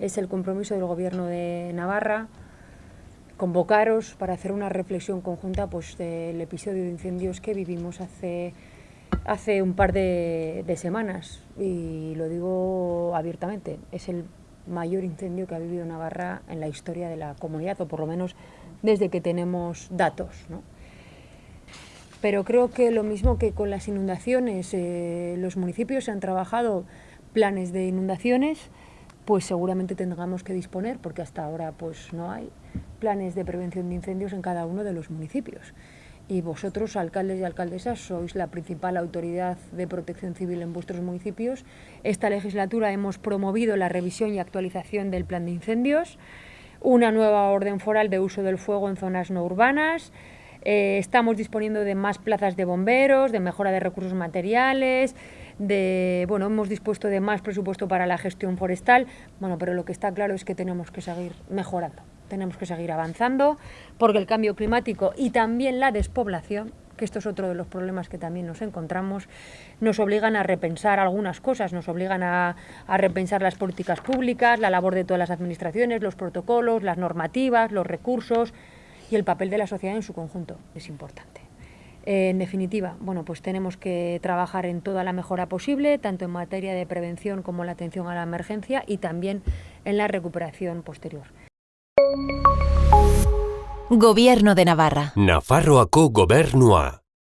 Es el compromiso del Gobierno de Navarra convocaros para hacer una reflexión conjunta pues, del episodio de incendios que vivimos hace, hace un par de, semanas. Y lo digo abiertamente, es el mayor incendio que ha vivido Navarra en la historia de la comunidad, o por lo menos desde que tenemos datos. Pero creo que lo mismo que con las inundaciones, eh, los municipios han trabajado planes de inundaciones, pues seguramente tengamos que disponer, porque hasta ahora pues no hay planes de prevención de incendios en cada uno de los municipios. Y vosotros, alcaldes y alcaldesas, sois la principal autoridad de protección civil en vuestros municipios. Esta legislatura hemos promovido la revisión y actualización del plan de incendios, una nueva orden foral de uso del fuego en zonas no urbanas, eh, estamos disponiendo de más plazas de bomberos, de mejora de recursos materiales, de, bueno, hemos dispuesto de más presupuesto para la gestión forestal, bueno, pero lo que está claro es que tenemos que seguir mejorando, tenemos que seguir avanzando, porque el cambio climático y también la despoblación que esto es otro de los problemas que también nos encontramos, nos obligan a repensar algunas cosas, nos obligan a, a, repensar las políticas públicas, la labor de todas las administraciones, los protocolos, las normativas, los recursos y el papel de la sociedad en su conjunto. Es importante. En definitiva, bueno, pues tenemos que trabajar en toda la mejora posible, tanto en materia de prevención como la atención a la emergencia y también en la recuperación posterior. Gobierno de Navarra. Nafarroako gobernua.